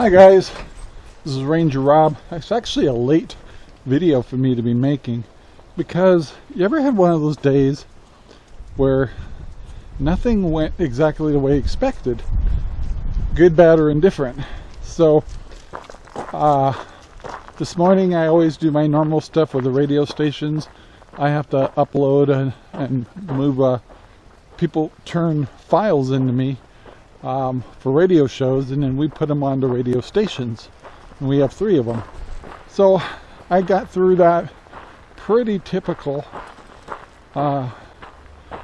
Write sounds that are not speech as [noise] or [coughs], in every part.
Hi guys, this is Ranger Rob. It's actually a late video for me to be making because you ever had one of those days where nothing went exactly the way expected? Good, bad, or indifferent. So, uh, this morning I always do my normal stuff with the radio stations. I have to upload and, and move, uh, people turn files into me um, for radio shows and then we put them on the radio stations and we have three of them so I got through that pretty typical uh,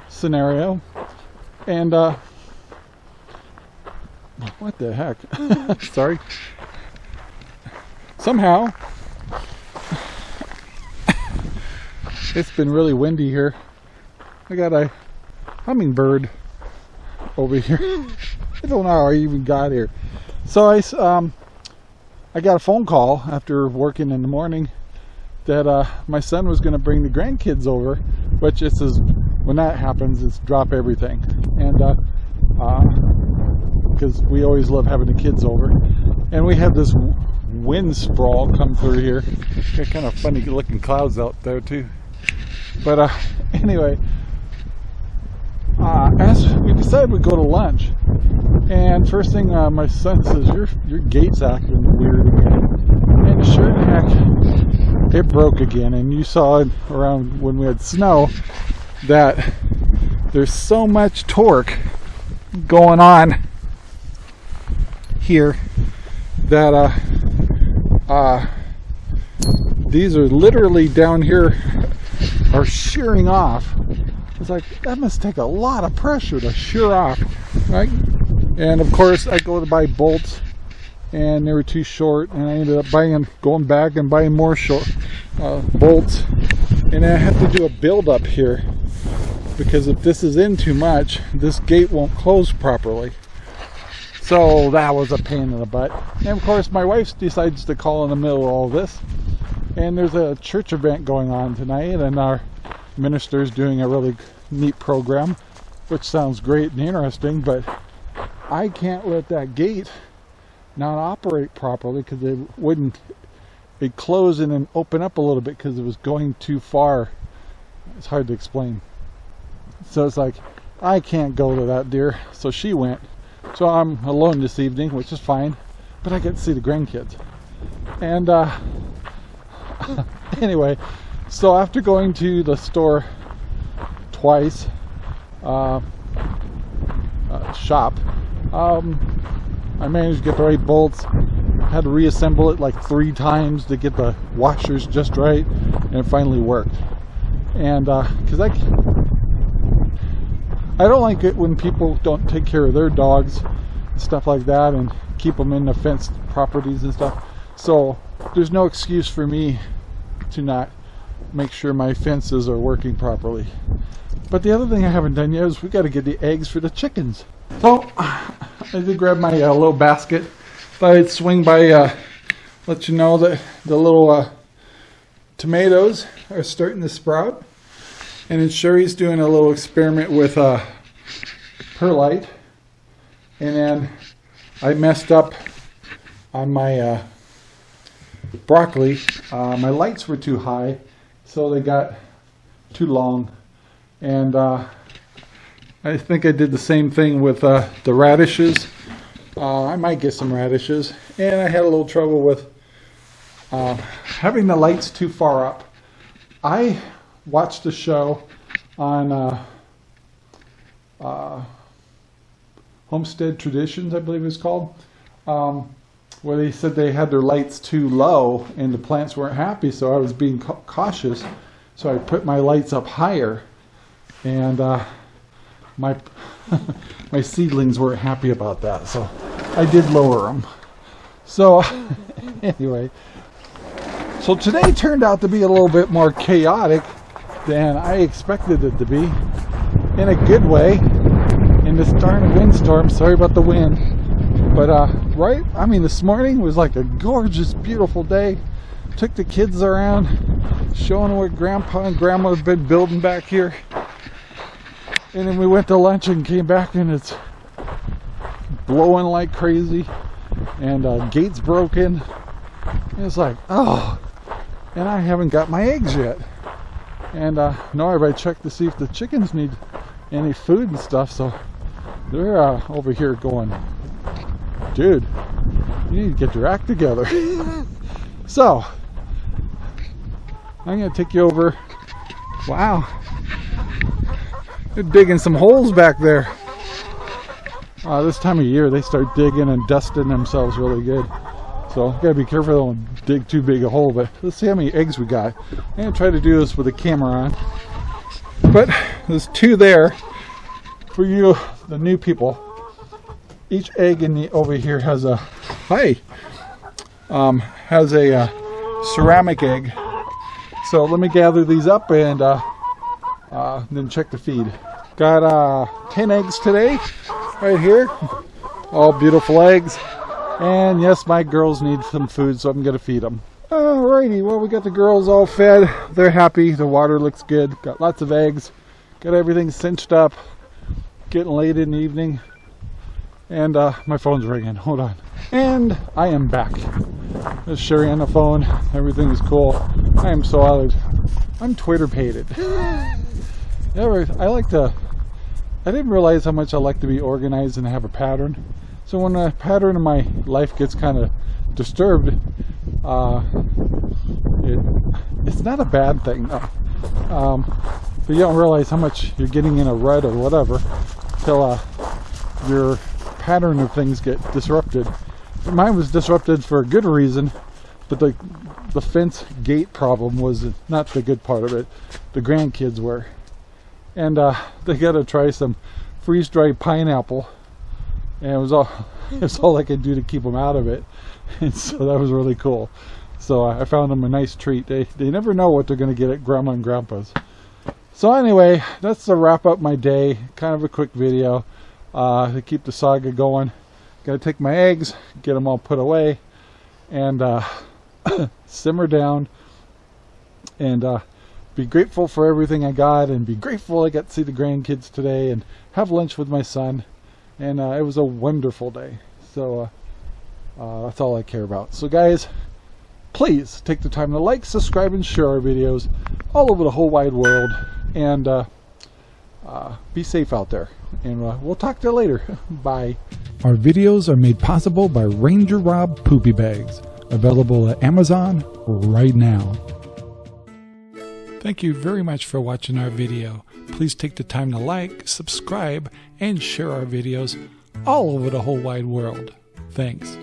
scenario and uh, what the heck? [laughs] Sorry. Somehow [laughs] it's been really windy here. I got a hummingbird over here [laughs] Don't know how I even got here. So I, um, I got a phone call after working in the morning that uh, my son was going to bring the grandkids over, which is when that happens, it's drop everything. And because uh, uh, we always love having the kids over. And we had this wind sprawl come through here. Got kind of funny looking clouds out there too. But uh, [laughs] anyway, uh, as we decided we'd go to lunch, and first thing uh, my son says, your your gate's acting weird again. And sure heck, it broke again. And you saw around when we had snow that there's so much torque going on here that uh, uh, these are literally down here are shearing off it's like, that must take a lot of pressure to shear off, right? And of course, I go to buy bolts, and they were too short, and I ended up buying, going back and buying more short uh, bolts. And I have to do a build up here, because if this is in too much, this gate won't close properly. So that was a pain in the butt. And of course, my wife decides to call in the middle of all this. And there's a church event going on tonight, and our ministers doing a really neat program, which sounds great and interesting, but I can't let that gate not operate properly because it wouldn't it close and then open up a little bit because it was going too far. It's hard to explain. So it's like, I can't go to that deer. So she went. So I'm alone this evening, which is fine. But I get to see the grandkids. And uh, [laughs] anyway, so after going to the store twice, uh, uh, shop, um, I managed to get the right bolts. Had to reassemble it like three times to get the washers just right, and it finally worked. And because uh, I, I don't like it when people don't take care of their dogs, and stuff like that, and keep them in the fenced properties and stuff. So there's no excuse for me to not make sure my fences are working properly. But the other thing I haven't done yet is we got to get the eggs for the chickens. So [sighs] I did grab my uh, little basket. Thought I'd swing by, uh, let you know that the little uh, tomatoes are starting to sprout. And then Sherry's doing a little experiment with uh, perlite. And then I messed up on my uh, broccoli. Uh, my lights were too high so they got too long. And uh, I think I did the same thing with uh, the radishes. Uh, I might get some radishes. And I had a little trouble with uh, having the lights too far up. I watched a show on uh, uh, Homestead Traditions I believe it's called. Um, where they said they had their lights too low and the plants weren't happy so I was being cautious. So I put my lights up higher and uh, my [laughs] my seedlings weren't happy about that so I did lower them so [laughs] anyway. So today turned out to be a little bit more chaotic than I expected it to be in a good way in this darn windstorm. Sorry about the wind but uh, right, I mean, this morning was like a gorgeous, beautiful day. Took the kids around, showing what Grandpa and Grandma have been building back here. And then we went to lunch and came back and it's blowing like crazy. and uh, gates broken. And it's like, oh, and I haven't got my eggs yet. And uh, have I checked to see if the chickens need any food and stuff. So they're uh, over here going, dude, you need to get your act together. [laughs] so I'm gonna take you over. Wow, they're digging some holes back there. Uh, this time of year, they start digging and dusting themselves really good. So gotta be careful don't dig too big a hole. But let's see how many eggs we got. I'm gonna try to do this with a camera on. But there's two there for you, the new people. Each egg in the over here has a hi, um, has a uh, ceramic egg. So let me gather these up and uh, uh, then check the feed. Got uh, 10 eggs today, right here. All beautiful eggs. And yes, my girls need some food, so I'm to feed them. Alrighty, well, we got the girls all fed. They're happy. The water looks good. Got lots of eggs. Got everything cinched up. Getting late in the evening. And uh, my phone's ringing. Hold on. And I am back. There's Sherry on the phone. Everything is cool. I am so out I'm Twitter pated. [laughs] I like to. I didn't realize how much I like to be organized and have a pattern. So when a pattern in my life gets kind of disturbed, uh, it, it's not a bad thing. No. Um, but you don't realize how much you're getting in a rut or whatever till uh, your pattern of things get disrupted. Mine was disrupted for a good reason, but the the fence gate problem was not the good part of it. The grandkids were, and uh, [laughs] they got to try some freeze-dried pineapple. And it was all [laughs] it was all I could do to keep them out of it. [laughs] And so that was really cool. So I found them a nice treat. They they never know what they're gonna get at grandma and grandpa's. So anyway that's to wrap up my day. Kind of a quick video uh, to keep the saga going gotta take my eggs get them all put away and uh, [coughs] simmer down and uh, be grateful for everything I got and be grateful I got to see the grandkids today and have lunch with my son and uh, it was a wonderful day. So uh, uh, that's all I care about. So guys, please take the time to like, subscribe, and share our videos all over the whole wide world. And uh, be safe out there. And uh, we'll talk to you later. [laughs] Bye. Our videos are made possible by Ranger Rob Poopy Bags, available at Amazon right now. Thank you very much for watching our video. Please take the time to like, subscribe, and share our videos all over the whole wide world. Thanks.